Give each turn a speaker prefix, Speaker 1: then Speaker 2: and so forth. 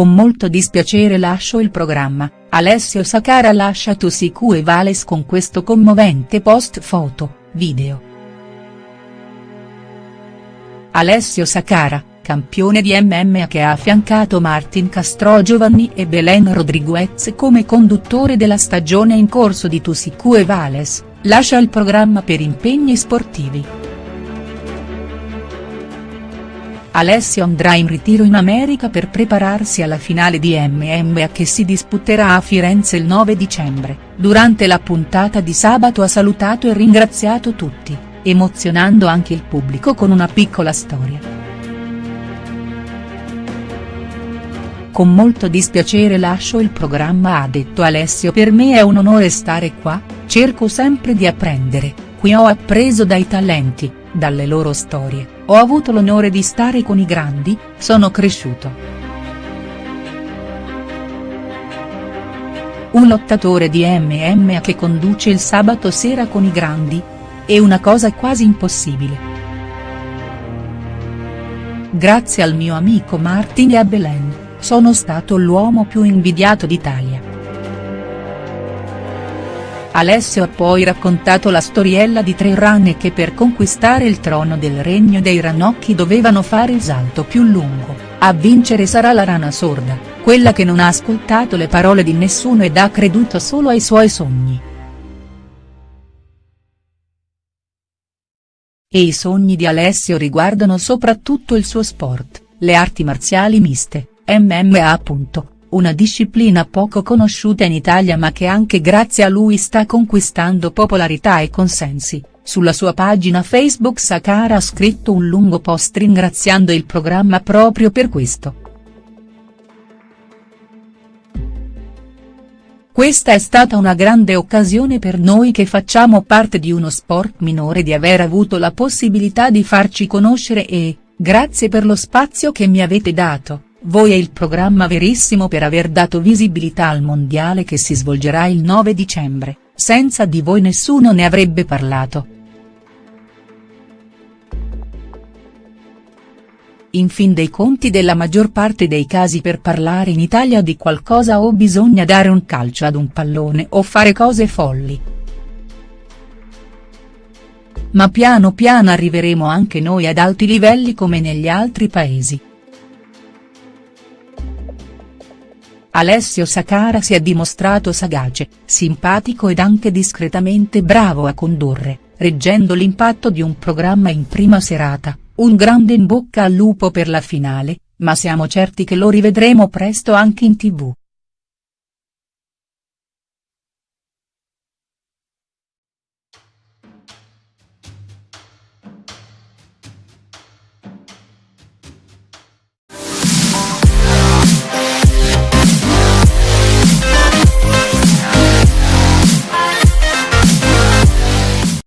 Speaker 1: Con molto dispiacere lascio il programma, Alessio Sacara lascia Tusicu e Vales con questo commovente post foto, video. Alessio Sacara, campione di MMA che ha affiancato Martin Castrogiovanni e Belen Rodriguez come conduttore della stagione in corso di Tusicu e Vales, lascia il programma per impegni sportivi. Alessio andrà in ritiro in America per prepararsi alla finale di MMA che si disputerà a Firenze il 9 dicembre, durante la puntata di sabato ha salutato e ringraziato tutti, emozionando anche il pubblico con una piccola storia. Con molto dispiacere lascio il programma ha detto Alessio. Per me è un onore stare qua, cerco sempre di apprendere, qui ho appreso dai talenti, dalle loro storie, ho avuto l'onore di stare con i grandi, sono cresciuto. Un lottatore di MMA che conduce il sabato sera con i grandi? È una cosa quasi impossibile. Grazie al mio amico Martin e a Belen, sono stato l'uomo più invidiato d'Italia. Alessio ha poi raccontato la storiella di tre ranne che per conquistare il trono del regno dei ranocchi dovevano fare il salto più lungo, a vincere sarà la rana sorda, quella che non ha ascoltato le parole di nessuno ed ha creduto solo ai suoi sogni. E i sogni di Alessio riguardano soprattutto il suo sport, le arti marziali miste, MMA una disciplina poco conosciuta in Italia ma che anche grazie a lui sta conquistando popolarità e consensi, sulla sua pagina Facebook Sakara ha scritto un lungo post ringraziando il programma proprio per questo. Questa è stata una grande occasione per noi che facciamo parte di uno sport minore di aver avuto la possibilità di farci conoscere e, grazie per lo spazio che mi avete dato. Voi è il programma verissimo per aver dato visibilità al mondiale che si svolgerà il 9 dicembre, senza di voi nessuno ne avrebbe parlato. In fin dei conti della maggior parte dei casi per parlare in Italia di qualcosa o bisogna dare un calcio ad un pallone o fare cose folli. Ma piano piano arriveremo anche noi ad alti livelli come negli altri paesi. Alessio Sacara si è dimostrato sagace, simpatico ed anche discretamente bravo a condurre, reggendo l'impatto di un programma in prima serata, un grande in bocca al lupo per la finale, ma siamo certi che lo rivedremo presto anche in tv.